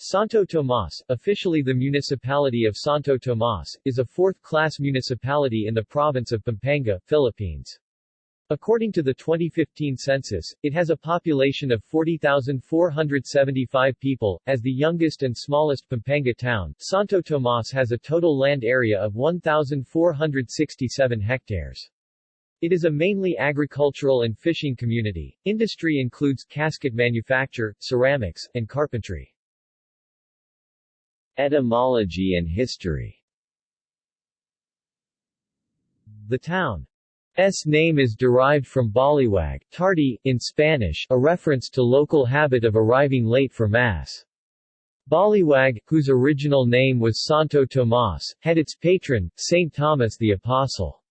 Santo Tomas, officially the municipality of Santo Tomas, is a fourth-class municipality in the province of Pampanga, Philippines. According to the 2015 census, it has a population of 40,475 people. As the youngest and smallest Pampanga town, Santo Tomas has a total land area of 1,467 hectares. It is a mainly agricultural and fishing community. Industry includes casket manufacture, ceramics, and carpentry. Etymology and history The town's name is derived from baliwag, tardy, in Spanish, a reference to local habit of arriving late for Mass. Baliwag, whose original name was Santo Tomas, had its patron, Saint Thomas the Apostle.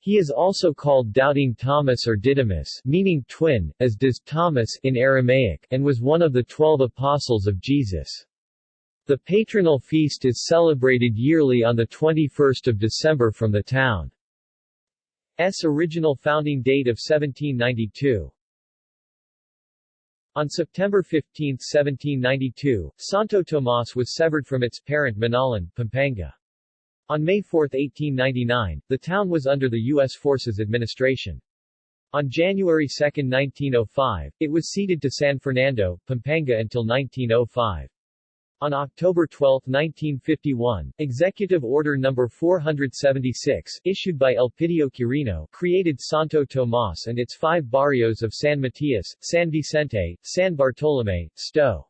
He is also called Doubting Thomas or Didymus meaning twin, as does Thomas in Aramaic, and was one of the twelve apostles of Jesus. The patronal feast is celebrated yearly on 21 December from the town's original founding date of 1792. On September 15, 1792, Santo Tomas was severed from its parent Minalin, Pampanga. On May 4, 1899, the town was under the U.S. Forces administration. On January 2, 1905, it was ceded to San Fernando, Pampanga until 1905. On October 12, 1951, Executive Order No. 476, issued by Elpidio Quirino, created Santo Tomas and its five barrios of San Matias, San Vicente, San Bartolome, Sto.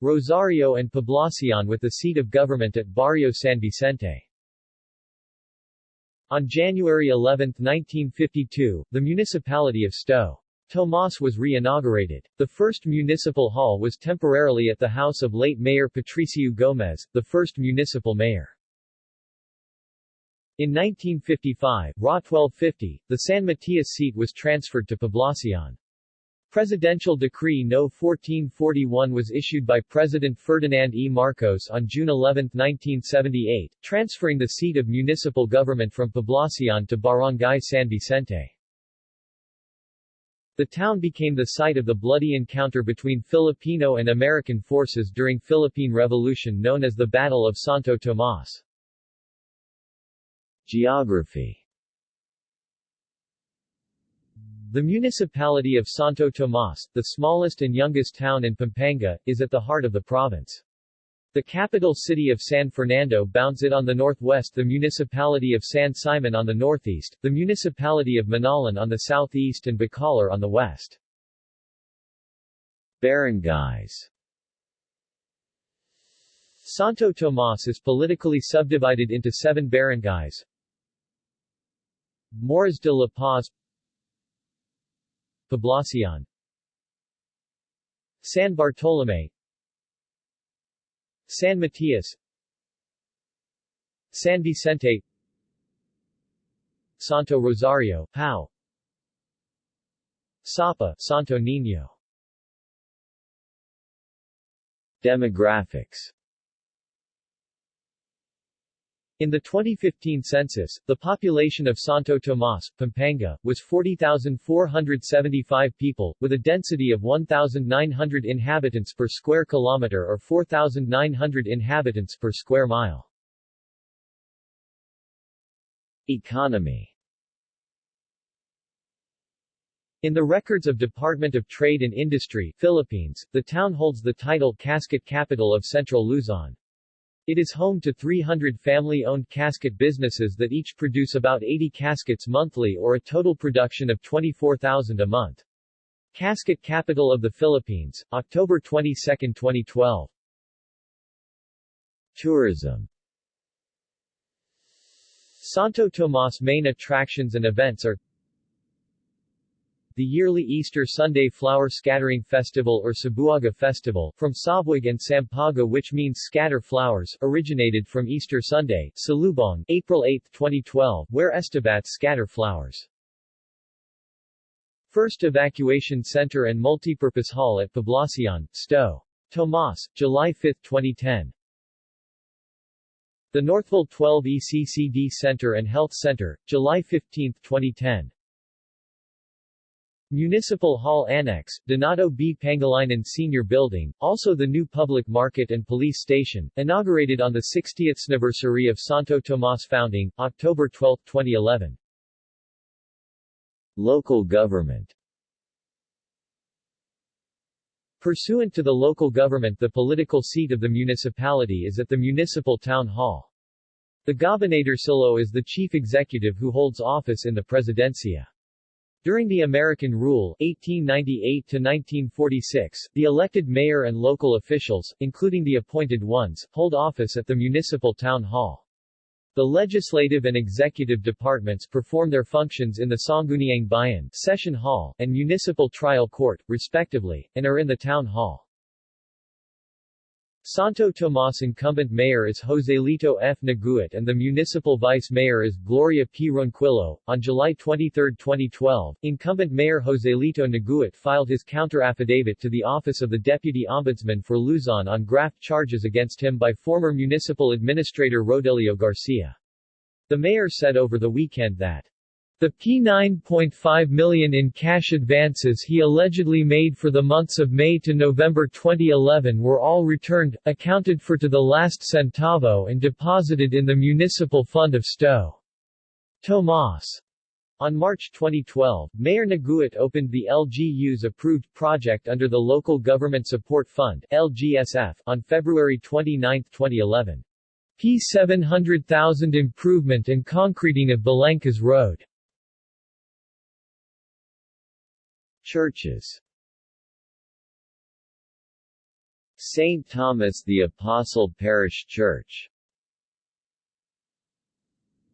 Rosario and Poblacion with the seat of government at Barrio San Vicente. On January 11, 1952, the municipality of Sto. Tomas was re-inaugurated. The first municipal hall was temporarily at the house of late Mayor Patricio Gomez, the first municipal mayor. In 1955, RA 1250, the San Matias seat was transferred to Poblacion. Presidential Decree No. 1441 was issued by President Ferdinand E. Marcos on June 11, 1978, transferring the seat of municipal government from Poblacion to Barangay San Vicente. The town became the site of the bloody encounter between Filipino and American forces during Philippine Revolution known as the Battle of Santo Tomas. Geography The municipality of Santo Tomas, the smallest and youngest town in Pampanga, is at the heart of the province. The capital city of San Fernando bounds it on the northwest the municipality of San Simon on the northeast, the municipality of Minalin on the southeast and Bacolor on the west. Barangays. Santo Tomas is politically subdivided into seven barangays. Moras de la Paz Poblacion. San Bartolome San Matias San Vicente. Santo Rosario, Pau. Sapa, Santo Niño. Demographics in the 2015 census, the population of Santo Tomas, Pampanga, was 40,475 people, with a density of 1,900 inhabitants per square kilometer or 4,900 inhabitants per square mile. Economy In the records of Department of Trade and Industry Philippines, the town holds the title Casket Capital of Central Luzon. It is home to 300 family-owned casket businesses that each produce about 80 caskets monthly or a total production of 24,000 a month. Casket Capital of the Philippines, October 22, 2012. Tourism Santo Tomas main attractions and events are the yearly Easter Sunday Flower Scattering Festival or Sabuaga Festival, from Sabwag and Sampaga which means scatter flowers, originated from Easter Sunday, Salubong, April 8, 2012, where Estabats scatter flowers. First Evacuation Center and Multipurpose Hall at Poblacion, Sto. Tomas, July 5, 2010. The Northville 12 ECCD Center and Health Center, July 15, 2010. Municipal Hall Annex, Donato B. Pangilinan Senior Building, also the new public market and police station, inaugurated on the 60th anniversary of Santo Tomas founding, October 12, 2011. Local government Pursuant to the local government the political seat of the municipality is at the Municipal Town Hall. The Gobernadorcillo is the chief executive who holds office in the Presidencia. During the American rule 1898-1946, the elected mayor and local officials, including the appointed ones, hold office at the municipal town hall. The legislative and executive departments perform their functions in the Sangguniang Bayan Session Hall and Municipal Trial Court, respectively, and are in the Town Hall. Santo Tomas incumbent mayor is Joselito F. Naguit and the municipal vice mayor is Gloria P. Ronquillo. On July 23, 2012, incumbent mayor Joselito Naguit filed his counter-affidavit to the Office of the Deputy Ombudsman for Luzon on graft charges against him by former municipal administrator Rodelio Garcia. The mayor said over the weekend that the P9.5 million in cash advances he allegedly made for the months of May to November 2011 were all returned, accounted for to the last centavo and deposited in the municipal fund of Sto. Tomas. On March 2012, Mayor Naguit opened the LGU's approved project under the Local Government Support Fund LGSF on February 29, 2011. P700,000 improvement and concreting of Balancas Road. Churches St. Thomas the Apostle Parish Church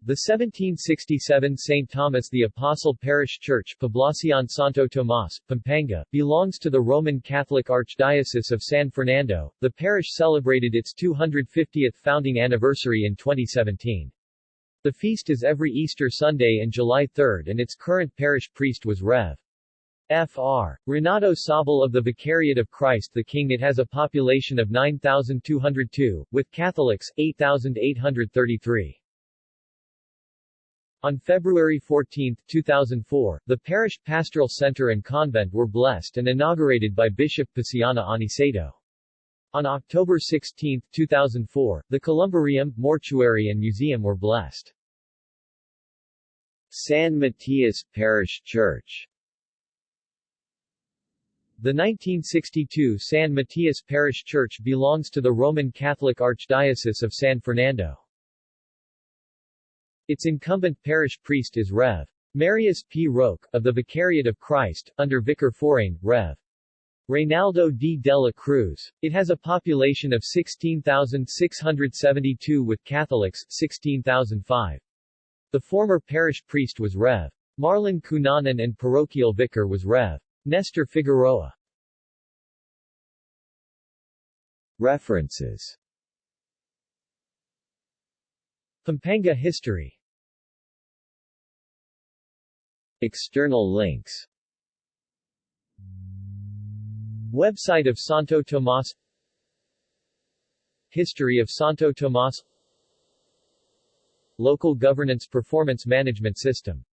the 1767 St. Thomas the Apostle Parish Church Poblacion Santo Tomas, Pampanga, belongs to the Roman Catholic Archdiocese of San Fernando. The parish celebrated its 250th founding anniversary in 2017. The feast is every Easter Sunday in July 3 and its current parish priest was Rev. Fr. Renato Sabal of the Vicariate of Christ the King It has a population of 9,202, with Catholics, 8,833. On February 14, 2004, the parish pastoral center and convent were blessed and inaugurated by Bishop Paciano Aniceto. On October 16, 2004, the columbarium, mortuary and museum were blessed. San Matias Parish Church the 1962 San Matias Parish Church belongs to the Roman Catholic Archdiocese of San Fernando. Its incumbent parish priest is Rev. Marius P. Roque, of the Vicariate of Christ, under Vicar Forane, Rev. Reynaldo D. Dela Cruz. It has a population of 16,672 with Catholics, 16,005. The former parish priest was Rev. Marlon Cunanan and parochial vicar was Rev. Nestor Figueroa. References. Pampanga history. External links. Website of Santo Tomas. History of Santo Tomas. Local Governance Performance Management System